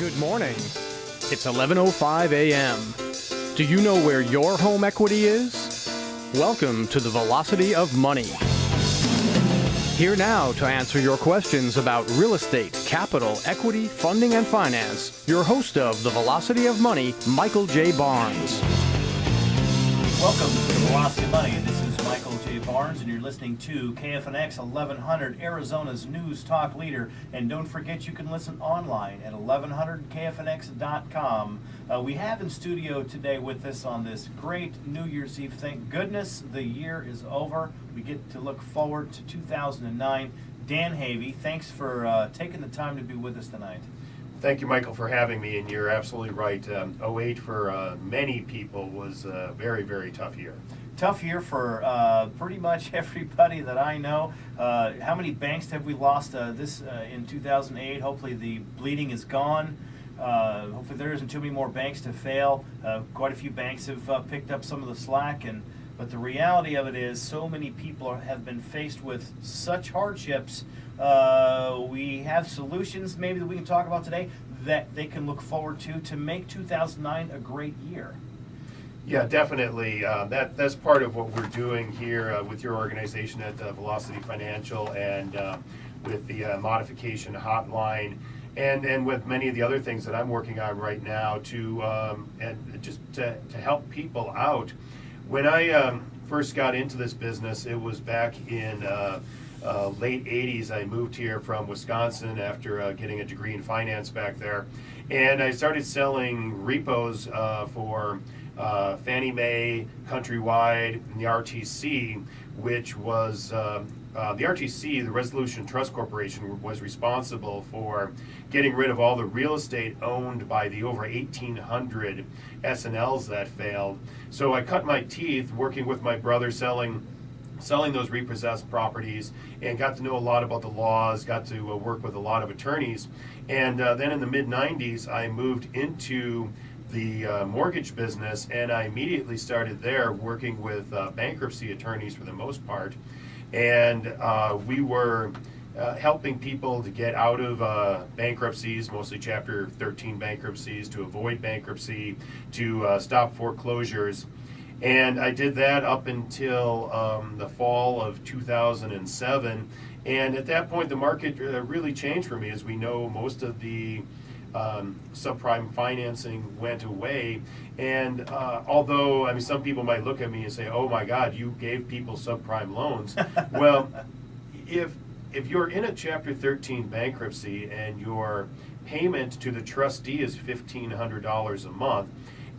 Good morning. It's 11:05 a.m. Do you know where your home equity is? Welcome to the Velocity of Money. Here now to answer your questions about real estate, capital, equity, funding, and finance, your host of the Velocity of Money, Michael J. Barnes. Welcome to the Velocity of Money. This is Michael J. Barnes, and you're listening to KFNX 1100, Arizona's news talk leader. And don't forget, you can listen online at 1100kfnx.com. Uh, we have in studio today with us on this great New Year's Eve. Thank goodness the year is over. We get to look forward to 2009. Dan Havey, thanks for uh, taking the time to be with us tonight. Thank you, Michael, for having me. And you're absolutely right. Um, 08 for uh, many people was a very, very tough year. Tough year for uh, pretty much everybody that I know. Uh, how many banks have we lost uh, this uh, in 2008? Hopefully, the bleeding is gone. Uh, hopefully, there isn't too many more banks to fail. Quite a few banks have picked up some of the slack, and but the reality of it is, so many people are, have been faced with such hardships. We have solutions maybe that we can talk about today that they can look forward to to make 2009 a great year. Yeah, definitely. Uh, that that's part of what we're doing here uh, with your organization at uh, Velocity Financial and uh, with the uh, modification hotline. And, and with many of the other things that I'm working on right now to um, and just to, to help people out. When I um, first got into this business, it was back in uh, uh, late 80s. I moved here from Wisconsin after uh, getting a degree in finance back there. And I started selling repos uh, for uh, Fannie Mae, Countrywide, and the RTC, which was um, uh, the RTC, the Resolution Trust Corporation, was responsible for getting rid of all the real estate owned by the over 1,800 S&Ls that failed. So I cut my teeth working with my brother selling selling those repossessed properties and got to know a lot about the laws, got to uh, work with a lot of attorneys. And uh, then in the mid 90s, I moved into the uh, mortgage business and I immediately started there working with uh, bankruptcy attorneys for the most part. And uh, we were uh, helping people to get out of bankruptcies, mostly Chapter 13 bankruptcies, to avoid bankruptcy, to stop foreclosures. And I did that up until um, the fall of 2007. And at that point, the market uh, really changed for me. As we know, most of the um, subprime financing went away. And uh, although, I mean, some people might look at me and say, oh my God, you gave people subprime loans. well, if, if you're in a Chapter 13 bankruptcy and your payment to the trustee is $1,500 a month,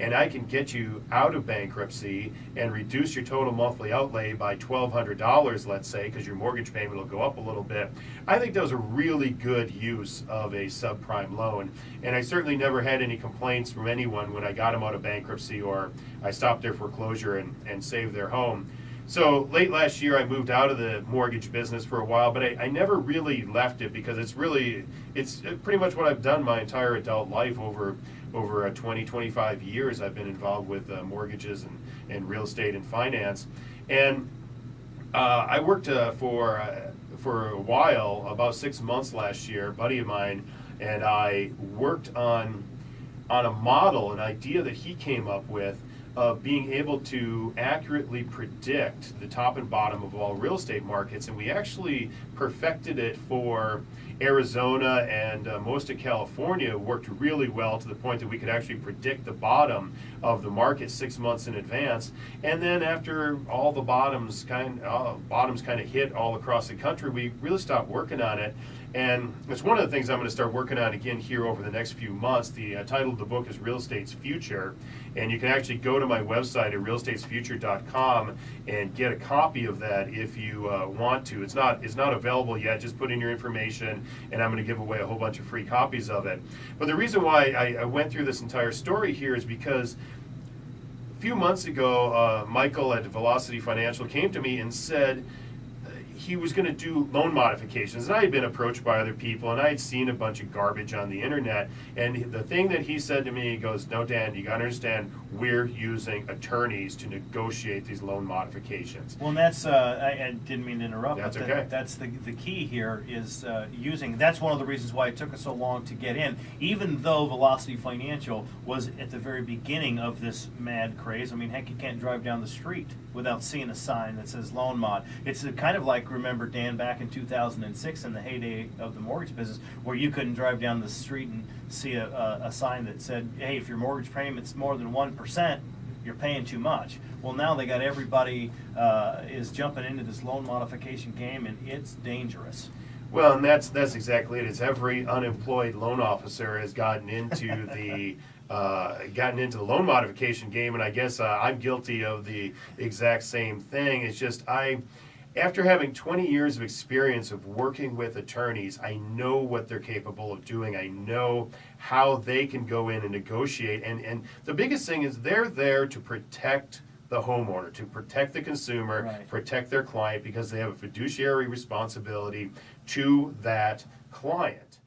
and I can get you out of bankruptcy and reduce your total monthly outlay by $1,200, let's say, because your mortgage payment will go up a little bit, I think that was a really good use of a subprime loan. And I certainly never had any complaints from anyone when I got them out of bankruptcy or I stopped their foreclosure and, and saved their home. So late last year, I moved out of the mortgage business for a while, but I, I, never really left it because it's really, it's pretty much what I've done my entire adult life over over uh, 20, 25 years, I've been involved with uh, mortgages and, and real estate and finance. And uh, I worked uh, for, uh, for a while, about six months last year, a buddy of mine and I worked on, on a model, an idea that he came up with of being able to accurately predict the top and bottom of all real estate markets. And we actually perfected it for Arizona and uh, most of California worked really well to the point that we could actually predict the bottom of the market six months in advance. And then after all the bottoms kind uh, bottoms kind of hit all across the country, we really stopped working on it. And it's one of the things I'm going to start working on again here over the next few months. The uh, title of the book is Real Estate's Future. And you can actually go to my website at realestatesfuture.com and get a copy of that if you uh, want to. It's not, it's not available yet. Just put in your information, and I'm going to give away a whole bunch of free copies of it. But the reason why I, I went through this entire story here is because a few months ago, uh, Michael at Velocity Financial came to me and said, he was going to do loan modifications. And I had been approached by other people, and I had seen a bunch of garbage on the internet. And the thing that he said to me, he goes, "No, Dan, you got to understand, we're using attorneys to negotiate these loan modifications." Well, and that's, uh, I, I didn't mean to interrupt. That's but okay. That's the, the key here is uh, using, that's one of the reasons why it took us so long to get in. Even though Velocity Financial was at the very beginning of this mad craze. I mean, heck, you can't drive down the street without seeing a sign that says loan mod. It's a kind of like, remember, Dan, back in 2006 in the heyday of the mortgage business, where you couldn't drive down the street and see a, a, a sign that said, hey, if your mortgage payment's more than 1%, you're paying too much. Well, now they got everybody uh, is jumping into this loan modification game, and it's dangerous. Well, and that's that's exactly it. It's every unemployed loan officer has gotten into the uh, gotten into the loan modification game, and I guess uh, I'm guilty of the exact same thing. It's just I, after having 20 years of experience of working with attorneys, I know what they're capable of doing. I know how they can go in and negotiate, and and the biggest thing is they're there to protect the homeowner, to protect the consumer, Right. protect their client because they have a fiduciary responsibility to that client.